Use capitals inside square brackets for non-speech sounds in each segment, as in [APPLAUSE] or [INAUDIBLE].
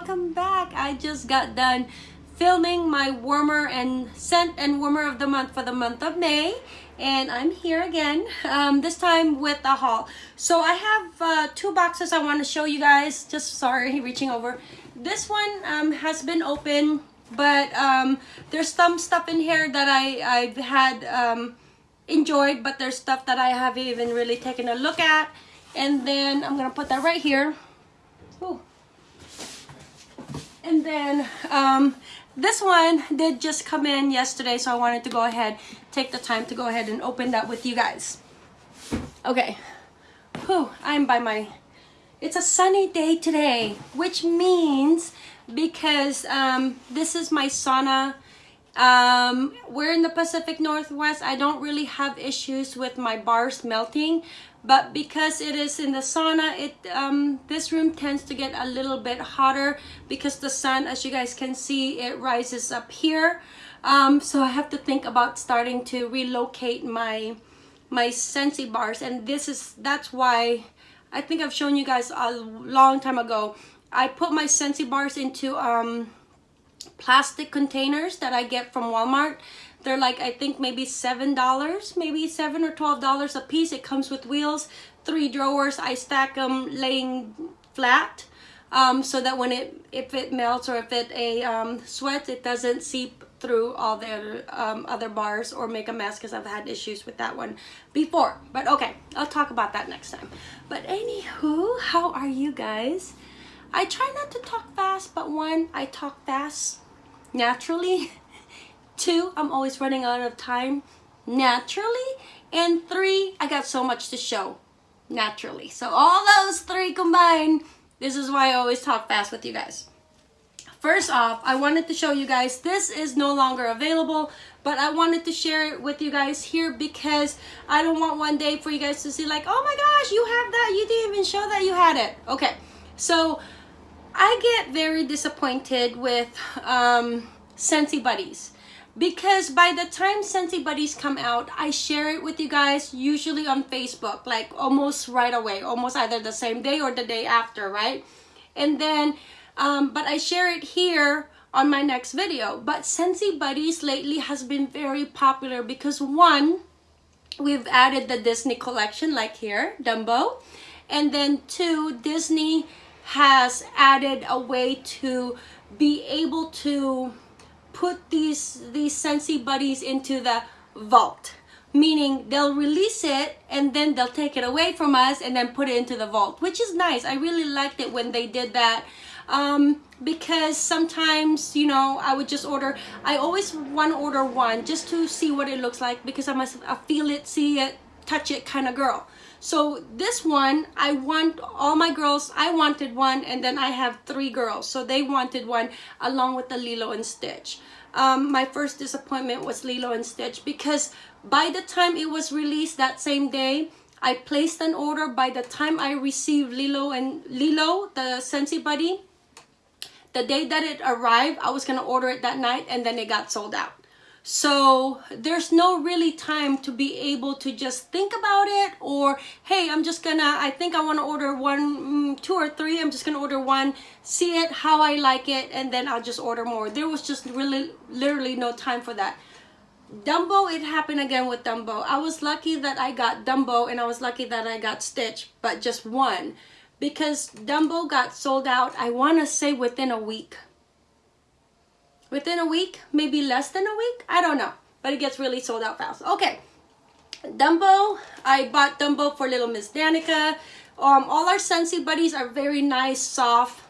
welcome back. I just got done filming my warmer and scent and warmer of the month for the month of May and I'm here again um, this time with a haul so I have uh, two boxes I want to show you guys just sorry [LAUGHS] reaching over this one um, has been open but um, there's some stuff in here that I, I've had um, enjoyed but there's stuff that I haven't even really taken a look at and then I'm gonna put that right here. And then um, this one did just come in yesterday so I wanted to go ahead take the time to go ahead and open that with you guys. Okay. Whew, I'm by my it's a sunny day today which means because um, this is my sauna. Um, we're in the Pacific Northwest. I don't really have issues with my bars melting but because it is in the sauna it um, this room tends to get a little bit hotter because the sun as you guys can see it rises up here. Um, so I have to think about starting to relocate my my Scentsy bars. And this is that's why I think I've shown you guys a long time ago. I put my Scentsy bars into um, plastic containers that I get from Walmart they're like, I think maybe $7, maybe 7 or $12 a piece. It comes with wheels, three drawers. I stack them laying flat um, so that when it, if it melts or if it a um, sweats, it doesn't seep through all the um, other bars or make a mess because I've had issues with that one before. But okay, I'll talk about that next time. But anywho, how are you guys? I try not to talk fast, but one, I talk fast naturally. [LAUGHS] Two, I'm always running out of time naturally. And three, I got so much to show naturally. So all those three combined, this is why I always talk fast with you guys. First off, I wanted to show you guys, this is no longer available, but I wanted to share it with you guys here because I don't want one day for you guys to see like, oh my gosh, you have that, you didn't even show that you had it. Okay, so I get very disappointed with um, Scentsy Buddies because by the time Scentsy Buddies come out, I share it with you guys usually on Facebook, like almost right away, almost either the same day or the day after, right? And then, um, but I share it here on my next video. But Scentsy Buddies lately has been very popular because one, we've added the Disney collection like here, Dumbo. And then two, Disney has added a way to be able to put these these Scentsy buddies into the vault. Meaning they'll release it and then they'll take it away from us and then put it into the vault which is nice. I really liked it when they did that um, because sometimes you know i would just order i always want to order one just to see what it looks like because i'm a, a feel it see it touch it kind of girl so this one, I want all my girls, I wanted one and then I have three girls. So they wanted one along with the Lilo and Stitch. Um, my first disappointment was Lilo and Stitch because by the time it was released that same day, I placed an order. By the time I received Lilo and Lilo, the Scentsy Buddy, the day that it arrived, I was to order it that night and then it got sold out. So there's no really time to be able to just think about it or, hey, I'm just gonna, I think I wanna order one, mm, two or three, I'm just gonna order one, see it, how I like it, and then I'll just order more. There was just really, literally no time for that. Dumbo, it happened again with Dumbo. I was lucky that I got Dumbo and I was lucky that I got Stitch, but just one. Because Dumbo got sold out, I wanna say within a week within a week, maybe less than a week. I don't know, but it gets really sold out fast. Okay, Dumbo. I bought Dumbo for little Miss Danica. Um, all our Scentsy buddies are very nice, soft.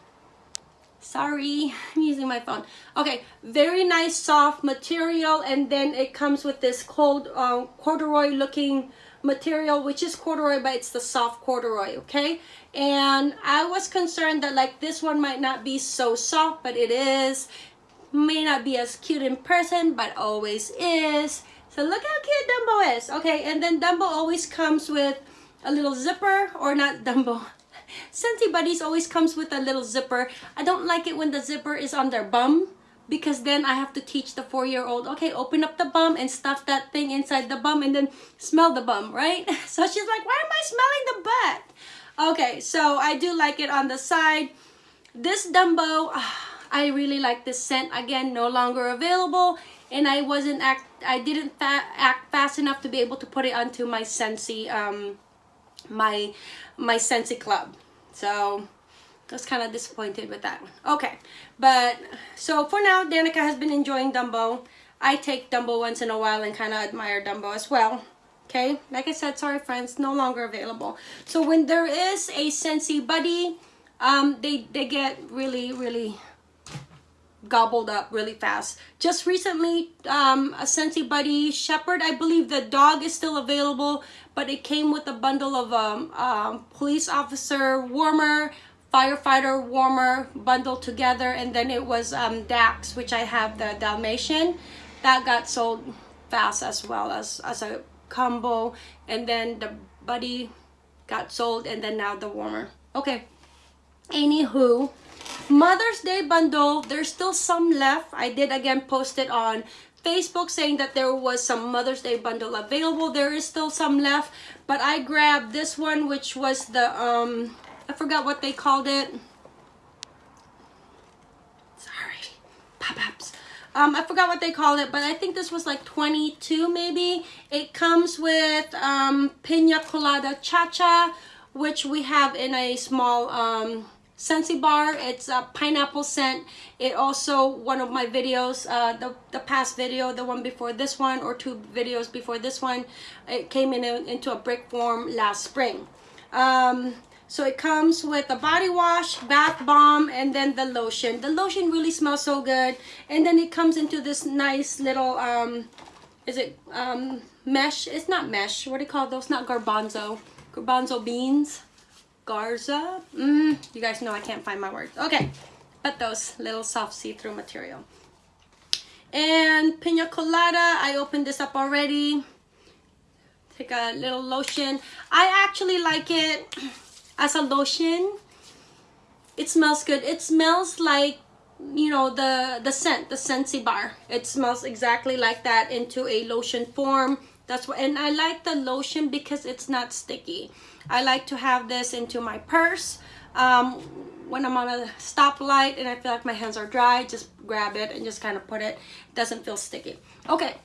Sorry, [LAUGHS] I'm using my phone. Okay, very nice, soft material, and then it comes with this cold um, corduroy looking material which is corduroy but it's the soft corduroy okay and I was concerned that like this one might not be so soft but it is may not be as cute in person but always is so look how cute Dumbo is okay and then Dumbo always comes with a little zipper or not Dumbo [LAUGHS] Scentsy Buddies always comes with a little zipper I don't like it when the zipper is on their bum because then I have to teach the four-year-old, okay, open up the bum and stuff that thing inside the bum and then smell the bum, right? [LAUGHS] So she's like, why am I smelling the butt? Okay, so I do like it on the side. this Dumbo, ah, I really like this scent. Again, no longer available. And I wasn't act, I didn't fa act fast enough to be able to put it onto my Scentsy, um, my, my Scentsy Club. So, I was kind of disappointed with that one. Okay, but so for now, Danica has been enjoying Dumbo. I take Dumbo once in a while and kind of admire Dumbo as well. Okay, like I said, sorry friends, no longer available. So when there is a Scentsy Buddy, um, they, they get really, really gobbled up really fast. Just recently, um, a Scentsy Buddy Shepherd, I believe the dog is still available, but it came with a bundle of um, um, police officer warmer, firefighter warmer bundled together, and then it was um, Dax, which I have the Dalmatian. That got sold fast as well as, as a combo, and then the Buddy got sold, and then now the warmer. Okay, anywho mother's day bundle there's still some left. I did again post it on facebook saying that there was some mother's day bundle available. There is still some left but i grabbed this one which was the um i forgot what they called it. Sorry. Pop-ups um i forgot what they called it but i think this was like 22 maybe. It comes with um pina colada cha-cha which we have in a small um Scentsy bar. It's a pineapple scent. It also, one of my videos, uh, the, the past video, the one before this one, or two videos before this one, it came in a, into a brick form last spring. Um, so it comes with a body wash, bath bomb, and then the lotion. The lotion really smells so good. And then it comes into this nice little, um, is it um, mesh? It's not mesh. What do you call those? Not garbanzo. Garbanzo beans. Garza. Mm, you guys know I can't find my words. Okay, but those little soft see-through material. And Pina Colada, I opened this up already. Take a little lotion. I actually like it as a lotion. It smells good. It smells like, you know, the, the scent, the Scentsy bar. It smells exactly like that into a lotion form. That's what, and I like the lotion because it's not sticky. I like to have this into my purse. Um, when I'm on a stoplight and I feel like my hands are dry, just grab it and just kind of put it. it doesn't feel sticky. Okay,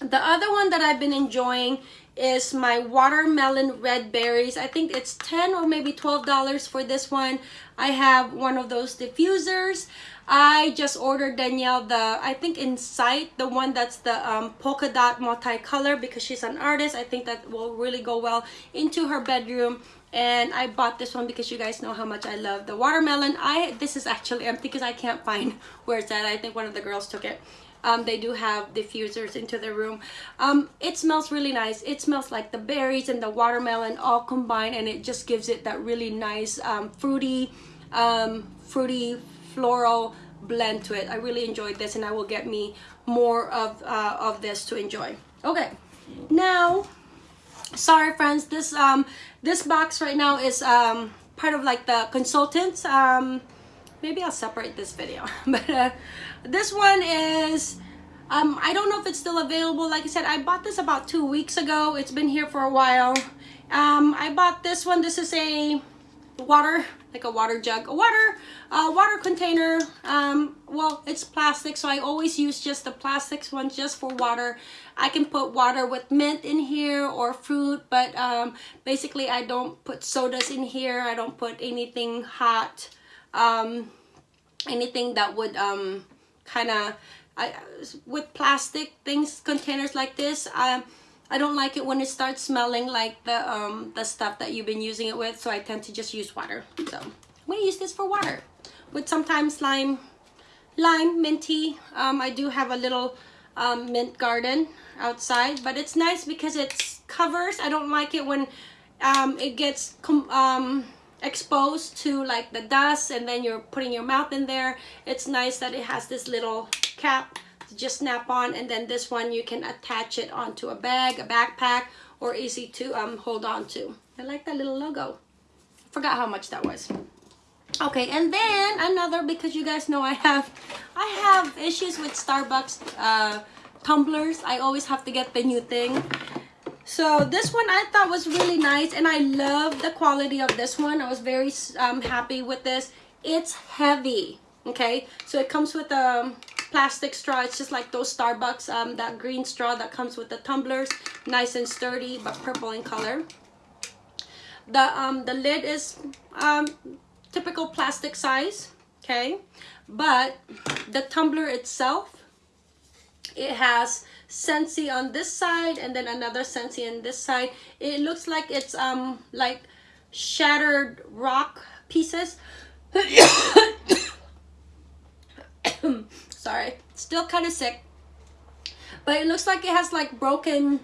the other one that I've been enjoying is my watermelon red berries. I think it's 10 or maybe $12 for this one. I have one of those diffusers. I just ordered Danielle the, I think Insight, the one that's the um, polka dot multicolor because she's an artist. I think that will really go well into her bedroom. And I bought this one because you guys know how much I love the watermelon. I This is actually empty because I can't find [LAUGHS] where it's at. I think one of the girls took it. Um, they do have diffusers into the room. Um, it smells really nice. It smells like the berries and the watermelon all combined and it just gives it that really nice um, fruity, um, fruity floral blend to it. I really enjoyed this and I will get me more of, uh, of this to enjoy. Okay, now, sorry friends, this, um, this box right now is um, part of like the consultants. Um, maybe I'll separate this video. [LAUGHS] but uh, this one is, um, I don't know if it's still available. Like I said, I bought this about two weeks ago. It's been here for a while. Um, I bought this one. This is a water like a water jug a water uh, water container um, well it's plastic so I always use just the plastics one just for water I can put water with mint in here or fruit but um, basically I don't put sodas in here I don't put anything hot um, anything that would um, kind of with plastic things containers like this um, I don't like it when it starts smelling like the um, the stuff that you've been using it with, so I tend to just use water. So I'm gonna use this for water with sometimes lime, lime, minty. Um, I do have a little um, mint garden outside, but it's nice because it's covers. I don't like it when um, it gets um, exposed to like the dust and then you're putting your mouth in there. It's nice that it has this little cap to just snap on and then this one you can attach it onto a bag a backpack or easy to um, hold on to. I like that little logo. Forgot how much that was. Okay and then another because you guys know I have I have issues with Starbucks uh, tumblers. I always have to get the new thing so this one I thought was really nice and I love the quality of this one. I was very um, happy with this. It's heavy okay? So it comes with a plastic straw. It's just like those starbucks um that green straw that comes with the tumblers. Nice and sturdy but purple in color. The um the lid is um typical plastic size okay? But the tumbler itself it has Scentsy on this side and then another Scentsy on this side. It looks like it's um like shattered rock pieces. [COUGHS] Sorry still kind of sick. But it looks like it has like broken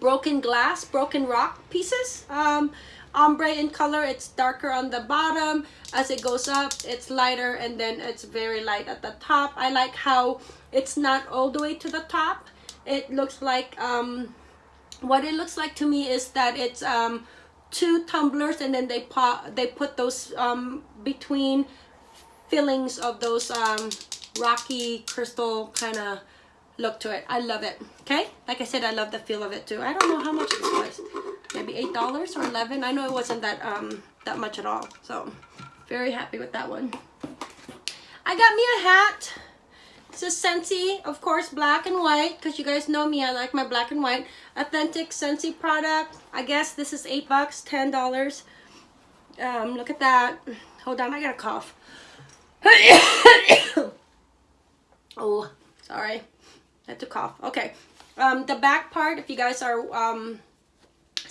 broken glass broken rock pieces. Um ombre in color it's darker on the bottom. As it goes up it's lighter and then it's very light at the top. I like how it's not all the way to the top. It looks like um what it looks like to me is that it's um two tumblers and then they put they put those um between fillings of those um rocky crystal kind of look to it. I love it. Okay? Like i said i love the feel of it too. I don't know how much this was maybe eight dollars or 11 i know it wasn't that um that much at all so very happy with that one i got me a hat it's a Scentsy, of course, black and white, because you guys know me, I like my black and white. Authentic Scentsy product. I guess this is 8 bucks, $10. Um, look at that. Hold on, I got a cough. [COUGHS] oh, sorry. I had to cough. Okay. Um, the back part, if you guys are, um,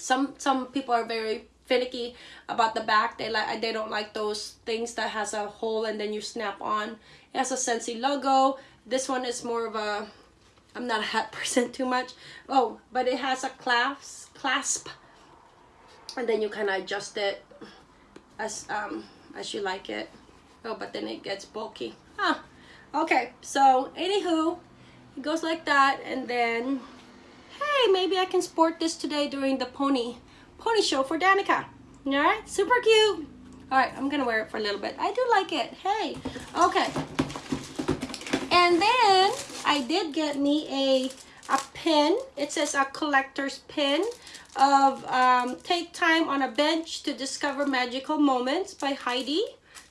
some, some people are very finicky about the back. They like they don't like those things that has a hole and then you snap on. It has a Scentsy logo. This one is more of a, I'm not a hat [LAUGHS] person too much. Oh, but it has a clasp, clasp. And then you kind of adjust it as, um, as you like it. Oh, but then it gets bulky. Huh. Okay, so anywho, it goes like that. And then, hey, maybe I can sport this today during the pony, pony show for Danica. All right, super cute. All right, I'm gonna wear it for a little bit. I do like it. Hey, okay. And then I did get me a, a pin. It says a collector's pin of um, Take Time on a Bench to Discover Magical Moments by Heidi.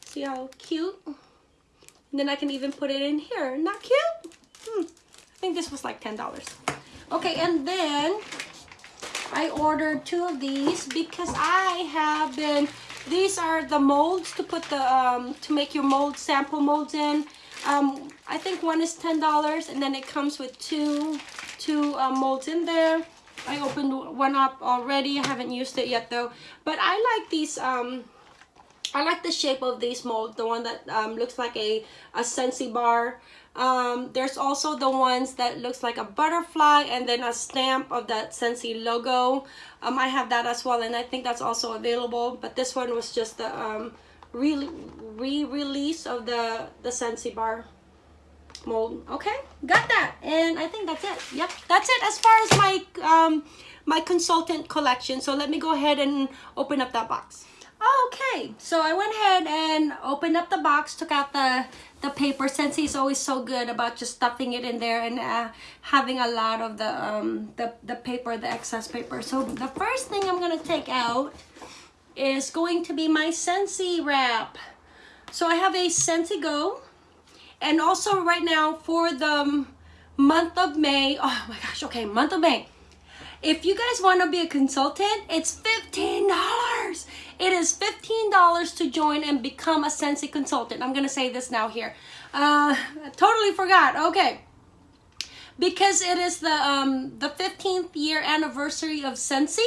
See how cute? And then I can even put it in here. Not cute? Hmm. I think this was like $10. Okay, and then I ordered two of these because I have been, these are the molds to put the, um, to make your mold, sample molds in. Um, I think one is $10 and then it comes with two, two uh, molds in there. I opened one up already. I haven't used it yet though. But I like these, um, I like the shape of these molds. The one that um, looks like a, a Scentsy bar. Um, there's also the ones that looks like a butterfly and then a stamp of that Scentsy logo. Um, I have that as well and I think that's also available. But this one was just the um, re-release of the the Scentsy bar mold okay got that and I think that's it yep that's it as far as my um my consultant collection so let me go ahead and open up that box okay so I went ahead and opened up the box took out the the paper since he's always so good about just stuffing it in there and uh, having a lot of the um the, the paper the excess paper so the first thing I'm gonna take out is going to be my Scentsy wrap. So I have a Scentsy Go. And also right now for the month of May, oh my gosh, okay, month of May. If you guys want to be a consultant, it's $15. It is $15 to join and become a Scentsy consultant. I'm going to say this now here. Uh, totally forgot. Okay. Because it is the um, the 15th year anniversary of Scentsy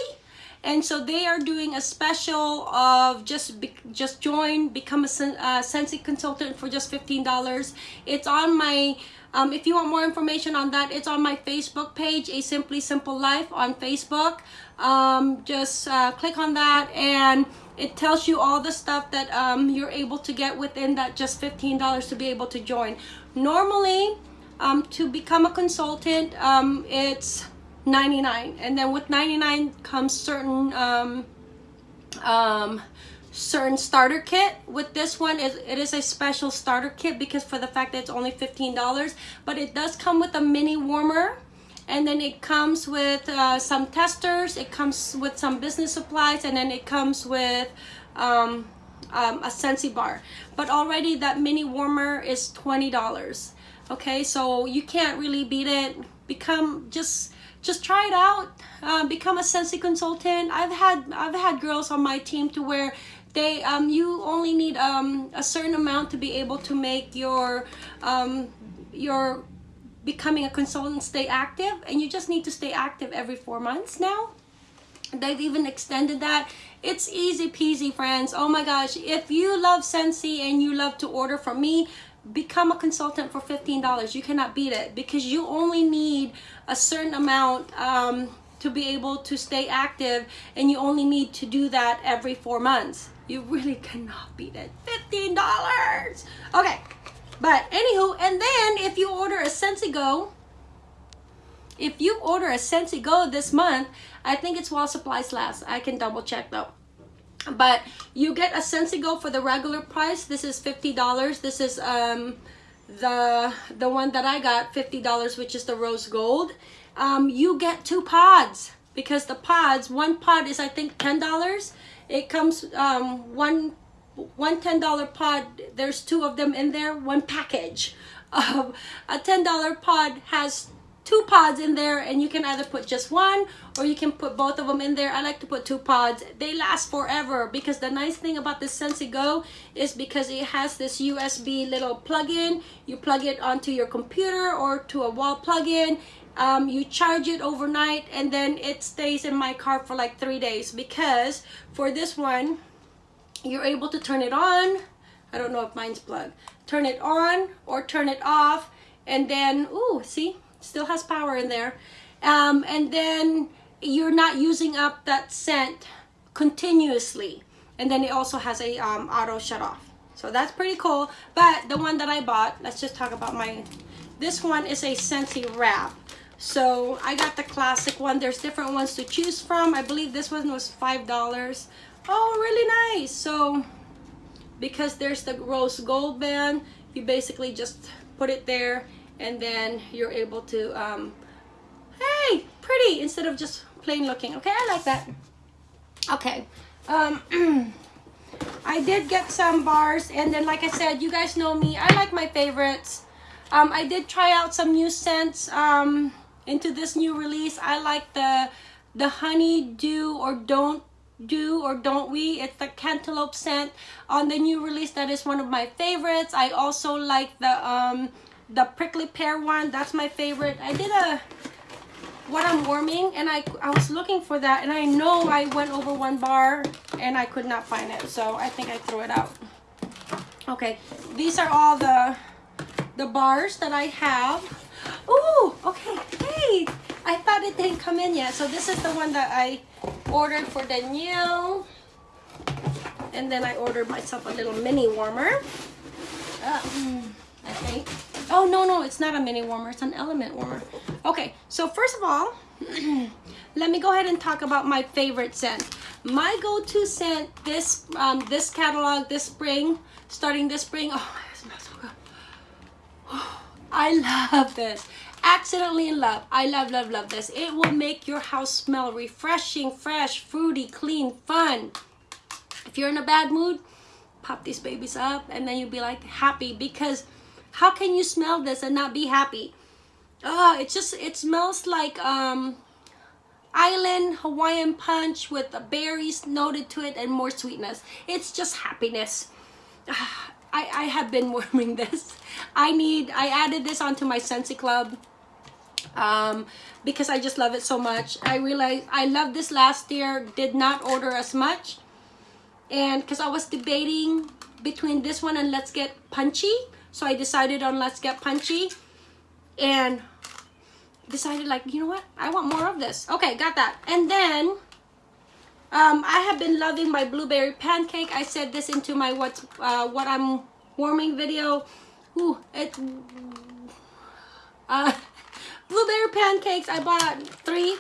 and so they are doing a special of just be, just join become a uh, Scentsy consultant for just $15 it's on my um, if you want more information on that it's on my Facebook page a simply simple life on Facebook um, just uh, click on that and it tells you all the stuff that um, you're able to get within that just $15 to be able to join. Normally um, to become a consultant um, it's 99 and then with 99 comes certain um, um, certain starter kit. With this one it, it is a special starter kit because for the fact that it's only $15 but it does come with a mini warmer and then it comes with uh, some testers it comes with some business supplies and then it comes with um, um, a Scentsy bar. But already that mini warmer is $20. Okay, so you can't really beat it. Become just just try it out. Uh, become a Scentsy consultant. I've had I've had girls on my team to where they um, you only need um, a certain amount to be able to make your um, your becoming a consultant stay active and you just need to stay active every four months now. They've even extended that. It's easy peasy friends. Oh my gosh if you love Scentsy and you love to order from me become a consultant for $15 you cannot beat it because you only need a certain amount um, to be able to stay active and you only need to do that every four months. You really [LAUGHS] cannot beat it. $15 okay but anywho, and then if you order a Scentsy Go, if you order a Scentsy Go this month, I think it's while supplies last. I can double check though. But you get a Scentsy Go for the regular price. This is $50. This is um, the, the one that I got, $50, which is the rose gold. Um, you get two pods because the pods, one pod is I think $10. It comes um, one one $10 pod, there's two of them in there, one package. [LAUGHS] Um, a $10 pod has two pods in there and you can either put just one or you can put both of them in there. I like to put two pods. They last forever because the nice thing about this Scentsy Go is because it has this USB little plug-in. You plug it onto your computer or to a wall plug-in. Um, you charge it overnight and then it stays in my car for like three days because for this one, you're able to turn it on. I don't know if mine's plugged. Turn it on or turn it off and then ooh see? Still has power in there. Um, and then you're not using up that scent continuously. And then it also has a um, auto shut off. So that's pretty cool. But the one that I bought let's just talk about my this one is a Scentsy wrap. So I got the classic one. There's different ones to choose from. I believe this one was five dollars Oh, really nice. So because there's the rose gold band, you basically just put it there and then you're able to, um, hey, pretty instead of just plain looking. Okay, I like that. Okay. Um, [CLEARS THROAT] I did get some bars and then like I said, you guys know me. I like my favorites. Um, I did try out some new scents um, into this new release. I like the the honey do or don't do or don't we? It's the cantaloupe scent on the new release that is one of my favorites. I also like the um the prickly pear one. That's my favorite. I did a what i'm warming and i i was looking for that and i know i went over one bar and i could not find it. So i think i threw it out. Okay these are all the the bars that i have oh okay hey i thought it didn't come in yet so this is the one that i ordered for Danielle. And then I ordered myself a little mini warmer. Uh, I think. Oh, no, no, it's not a mini warmer. It's an element warmer. Okay, so first of all, [CLEARS THROAT] let me go ahead and talk about my favorite scent. My go-to scent this um, this catalog this spring, starting this spring. Oh, it smells so good. I love this. Accidentally in love. I love love love this. It will make your house smell refreshing fresh fruity clean fun. If you're in a bad mood pop these babies up and then you'll be like happy because how can you smell this and not be happy? Oh it just it smells like um island hawaiian punch with berries noted to it and more sweetness. It's just happiness I, I have been [LAUGHS] warming this. I need, I added this onto my Scentsy Club um, because I just love it so much. I realized I loved this last year, did not order as much. And because I was debating between this one and Let's Get Punchy. So I decided on Let's Get Punchy. And decided like, you know what? I want more of this. Okay, got that. And then um, I have been loving my blueberry pancake. I said this into my what's uh, what I'm warming video. Ooh, it uh, [LAUGHS] blueberry pancakes. I bought three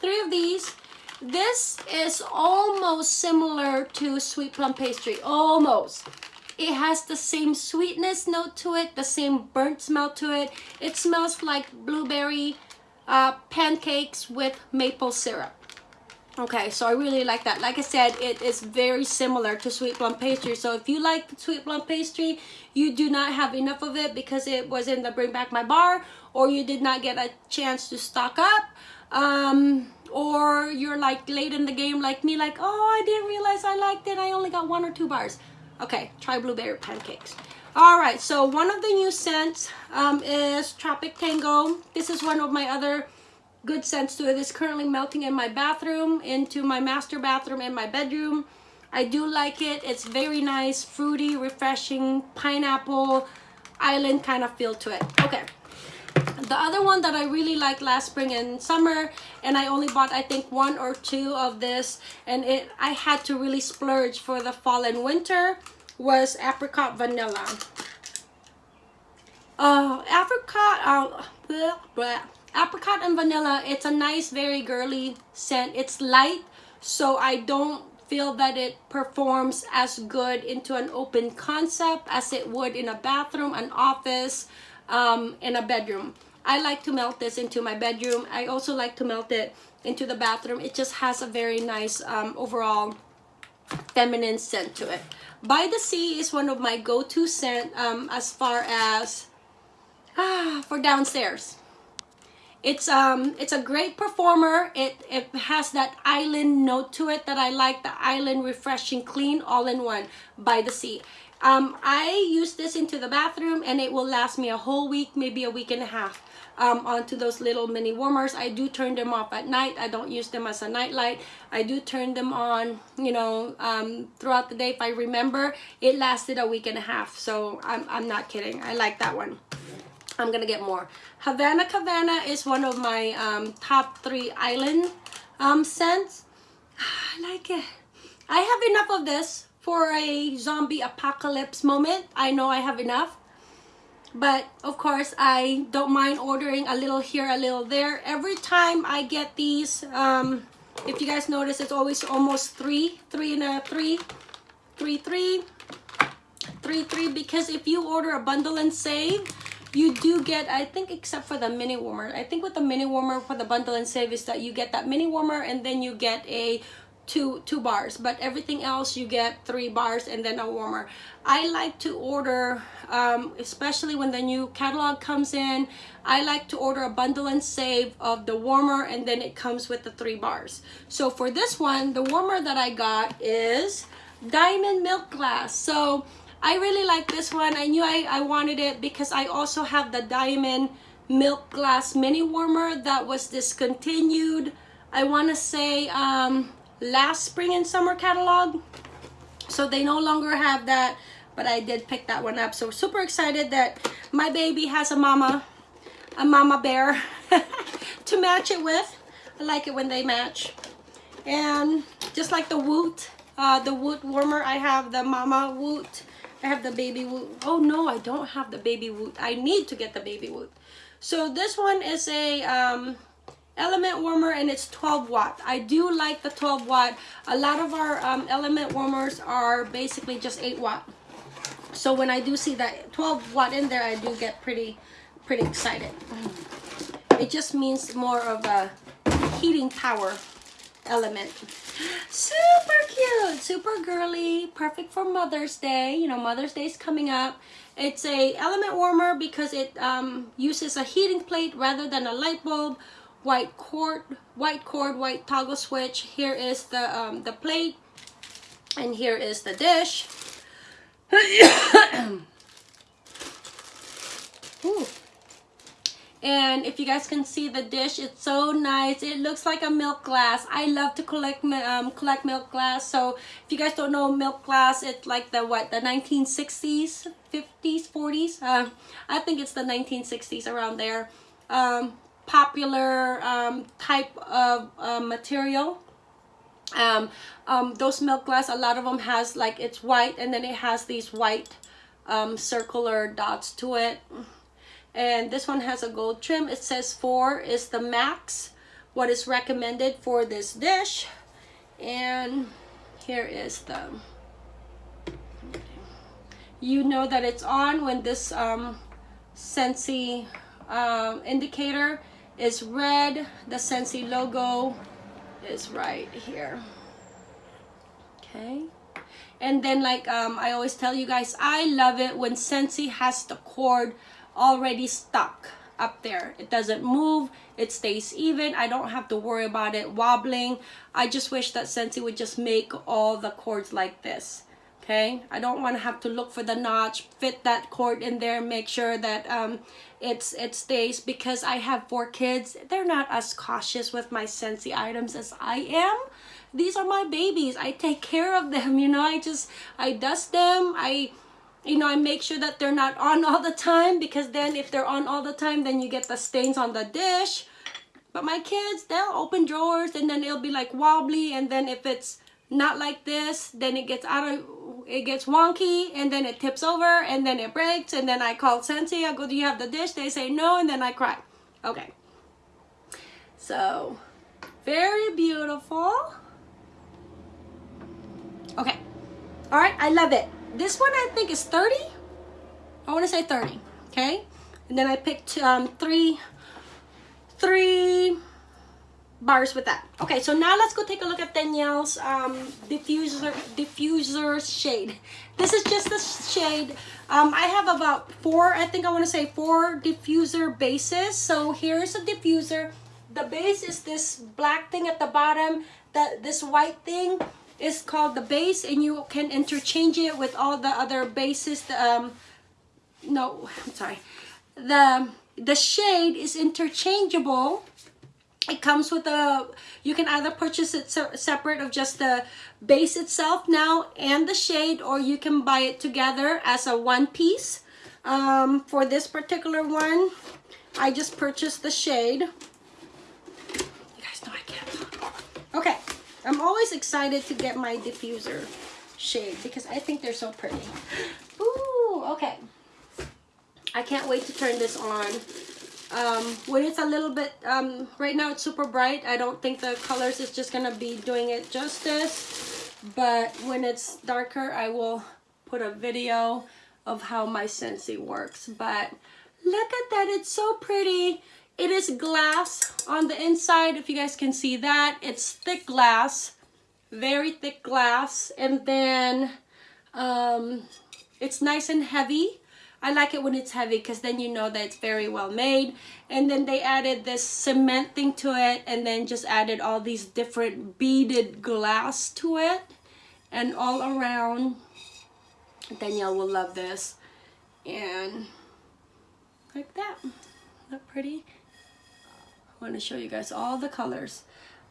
three of these. This is almost similar to sweet plum pastry. Almost. It has the same sweetness note to it the same burnt smell to it. It smells like blueberry uh, pancakes with maple syrup Okay, so I really like that. Like I said, it is very similar to sweet plum pastry. So if you like sweet plum pastry, you do not have enough of it because it was in the Bring Back My Bar or you did not get a chance to stock up. Um, or you're like late in the game like me like, oh, I didn't realize I liked it. I only got one or two bars. Okay, try blueberry pancakes. All right, so one of the new scents um, is Tropic Tango. This is one of my other good scents to it. It's currently melting in my bathroom, into my master bathroom in my bedroom. I do like it. It's very nice, fruity, refreshing, pineapple, island kind of feel to it. Okay. The other one that I really liked last spring and summer, and I only bought I think one or two of this, and it I had to really splurge for the fall and winter, was apricot vanilla. Uh, apricot, uh, blah, blah apricot and vanilla it's a nice very girly scent. It's light so i don't feel that it performs as good into an open concept as it would in a bathroom an office um, in a bedroom. I like to melt this into my bedroom. I also like to melt it into the bathroom. It just has a very nice um, overall feminine scent to it. By the sea is one of my go-to scent um, as far as ah, for downstairs it's um it's a great performer. It it has that island note to it that I like. The island refreshing clean all in one by the sea. Um, I use this into the bathroom and it will last me a whole week, maybe a week and a half. Um, onto those little mini warmers. I do turn them off at night. I don't use them as a night light. I do turn them on, you know, um, throughout the day if I remember. It lasted a week and a half, so I'm, I'm not kidding. I like that one. I'm gonna get more. Havana Cabana is one of my um, top three island um, scents. I like it. I have enough of this for a zombie apocalypse moment. I know I have enough. But of course, I don't mind ordering a little here, a little there. Every time I get these, um, if you guys notice, it's always almost three, three and a three, three, three, three, three. Because if you order a bundle and save, you do get i think except for the mini warmer i think with the mini warmer for the bundle and save is that you get that mini warmer and then you get a two two bars. But everything else you get three bars and then a warmer. I like to order um, especially when the new catalog comes in i like to order a bundle and save of the warmer and then it comes with the three bars. So for this one the warmer that i got is diamond milk glass. So I really like this one. I knew I, I wanted it because I also have the Diamond Milk Glass Mini Warmer that was discontinued. I want to say um, last spring and summer catalog. So they no longer have that, but I did pick that one up. So super excited that my baby has a mama, a mama bear [LAUGHS] to match it with. I like it when they match. And just like the Woot, uh, the Woot warmer, I have the Mama Woot I have the baby woot. Oh no, I don't have the baby woot. I need to get the baby woot. So this one is a um, element warmer and it's 12 watt. I do like the 12 watt. A lot of our um, element warmers are basically just 8 watt. So when I do see that 12 watt in there, I do get pretty, pretty excited. It just means more of a heating power element. Super cute, super girly, perfect for Mother's Day. You know, Mother's Day is coming up. It's a element warmer because it um, uses a heating plate rather than a light bulb. White cord, white cord, white toggle switch. Here is the um, the plate, and here is the dish. [COUGHS] [COUGHS] Ooh. And if you guys can see the dish, it's so nice. It looks like a milk glass. I love to collect um, collect milk glass. So if you guys don't know milk glass, it's like the what the 1960s, 50s, 40s. Uh, I think it's the 1960s around there. Um, popular um, type of uh, material. Um, um, those milk glass, a lot of them has like it's white and then it has these white um, circular dots to it and this one has a gold trim. It says four is the max. What is recommended for this dish? And here is the you know that it's on when this um, Scentsy um, indicator is red. The Scentsy logo is right here. Okay. And then like um, I always tell you guys I love it when Scentsy has the cord already stuck up there. It doesn't move. It stays even. I don't have to worry about it wobbling. I just wish that Scentsy would just make all the cords like this okay? I don't want to have to look for the notch fit that cord in there make sure that um, it's it stays. Because I have four kids they're not as cautious with my Scentsy items as I am. These are my babies. I take care of them [LAUGHS] you know? I just I dust them. I you know I make sure that they're not on all the time because then if they're on all the time then you get the stains on the dish. But my kids they'll open drawers and then it'll be like wobbly and then if it's not like this then it gets out of it gets wonky and then it tips over and then it breaks and then I call Scentsy I go do you have the dish? They say no and then I cry. Okay. So very beautiful. Okay. All right, I love it. This one I think is 30. I want to say 30, okay? And then I picked um, three, three bars with that. Okay, so now let's go take a look at Danielle's um, diffuser, diffuser shade. This is just the shade. Um, I have about four, I think I want to say four diffuser bases. So here's a diffuser. The base is this black thing at the bottom, that this white thing is called the base and you can interchange it with all the other bases um no i'm sorry. The the shade is interchangeable. It comes with a you can either purchase it separate of just the base itself now and the shade or you can buy it together as a one piece. Um, for this particular one I just purchased the shade. You guys know I can't okay I'm always excited to get my diffuser shade because I think they're so pretty. Ooh, okay. I can't wait to turn this on. Um, when it's a little bit, um, right now it's super bright. I don't think the colors is just gonna be doing it justice. But when it's darker, I will put a video of how my Scentsy works. But look at that, it's so pretty. It is glass on the inside, if you guys can see that. It's thick glass, very thick glass. And then um, it's nice and heavy. I like it when it's heavy because then you know that it's very well made. And then they added this cement thing to it and then just added all these different beaded glass to it. And all around, Danielle will love this. And like that. Look pretty? Want to show you guys all the colors.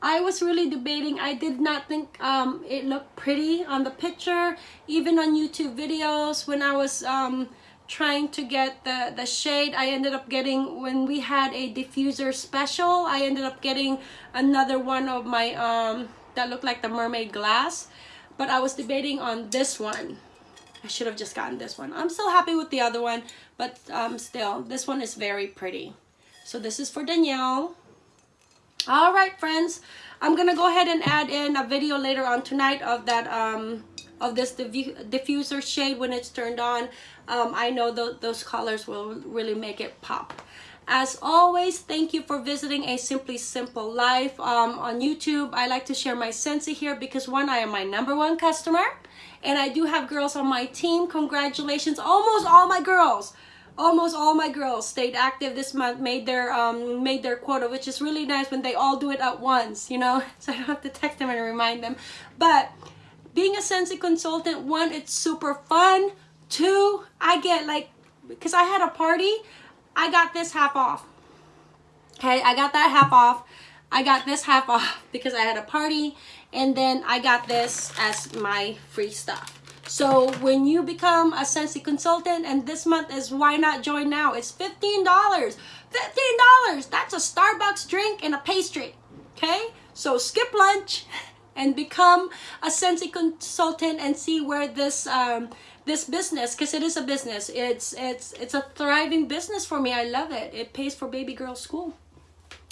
I was really debating. I did not think um, it looked pretty on the picture. Even on YouTube videos when I was um, trying to get the, the shade, I ended up getting, when we had a diffuser special, I ended up getting another one of my, um, that looked like the mermaid glass. But I was debating on this one. I should have just gotten this one. I'm still happy with the other one, but um, still, this one is very pretty. So this is for Danielle. All right, friends. I'm going to go ahead and add in a video later on tonight of that um, of this diffuser shade when it's turned on. Um, I know th those colors will really make it pop. As always, thank you for visiting A Simply Simple Life um, on YouTube. I like to share my Scentsy here because one, I am my number one customer and I do have girls on my team. Congratulations, almost all my girls almost all my girls stayed active. This month made their um made their quota which is really nice when they all do it at once you know? [LAUGHS] So i don't have to text them and remind them. But being a Scentsy consultant one it's super fun. Two i get like because i had a party i got this half off. Okay i got that half off. I got this half off [LAUGHS] because i had a party and then i got this as my free stuff so when you become a Scentsy consultant and this month is why not join now? It's $15. $15. That's a Starbucks drink and a pastry. Okay? So skip lunch [LAUGHS] and become a Scentsy consultant and see where this um, this business because it is a business it's it's it's a thriving business for me i love it it pays for baby girl school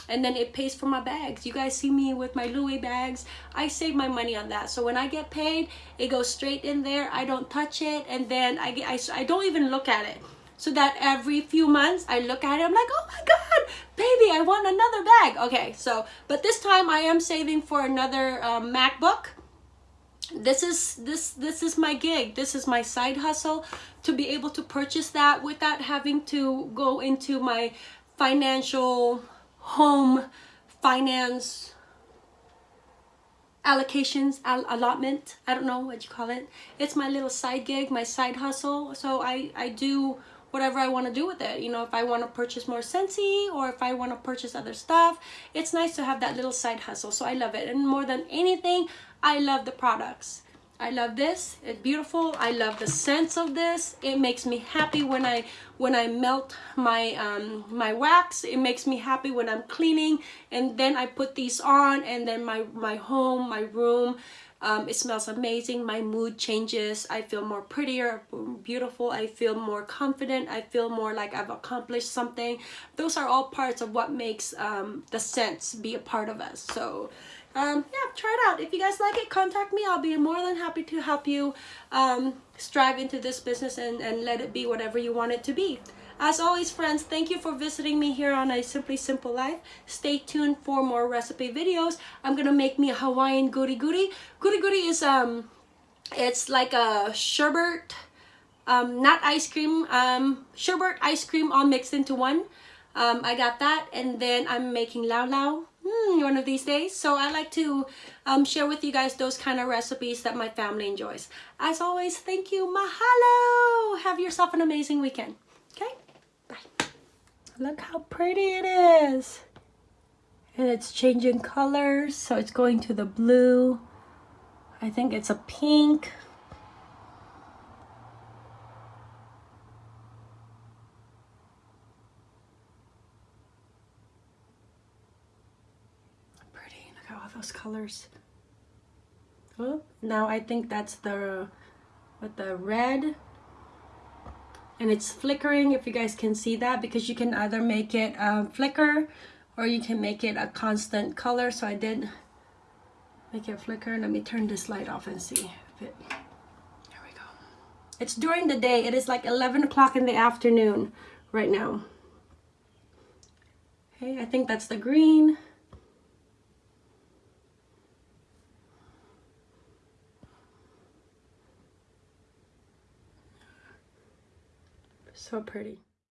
and then it pays for my bags. You guys see me with my louis bags. I save my money on that. So when i get paid it goes straight in there. I don't touch it. And then i get i, I don't even look at it. So that every few months I look at it, I'm like, oh my God, baby, I want another bag. Okay, so, but this time I am saving for another um, MacBook. This is, this, this is my gig. This is my side hustle to be able to purchase that without having to go into my financial home finance allocations all allotment i don't know what you call it. It's my little side gig my side hustle. So i i do whatever i want to do with it. You know if i want to purchase more Scentsy or if i want to purchase other stuff it's nice to have that little side hustle. So i love it. And more than anything i love the products I love this. It's beautiful. I love the sense of this. It makes me happy when I when I melt my um, my wax. It makes me happy when I'm cleaning and then I put these on and then my my home, my room, um, it smells amazing. My mood changes. I feel more prettier, beautiful. I feel more confident. I feel more like I've accomplished something. Those are all parts of what makes um, the scents be a part of us. So um, yeah, try it out. If you guys like it, contact me. I'll be more than happy to help you um, strive into this business and, and let it be whatever you want it to be. As always, friends, thank you for visiting me here on A Simply Simple Life. Stay tuned for more recipe videos. I'm gonna make me a Hawaiian. Guri guri is, um, it's like a sherbet, um, not ice cream, um, sherbet ice cream all mixed into one. Um, I got that, and then I'm making lau lau mm, one of these days. So I like to um, share with you guys those kind of recipes that my family enjoys. As always, thank you. Mahalo! Have yourself an amazing weekend. Okay? Bye. Look how pretty it is. And it's changing colors. So it's going to the blue. I think it's a pink. Those colors. Oh, now I think that's the, with the red. And it's flickering, if you guys can see that, because you can either make it um, flicker or you can make it a constant color. So I did make it flicker. Let me turn this light off and see if it, there we go. It's during the day. It is like 11 o'clock in the afternoon right now. Okay, I think that's the green. So pretty.